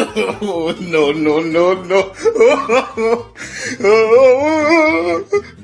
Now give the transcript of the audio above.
no, no, no, no.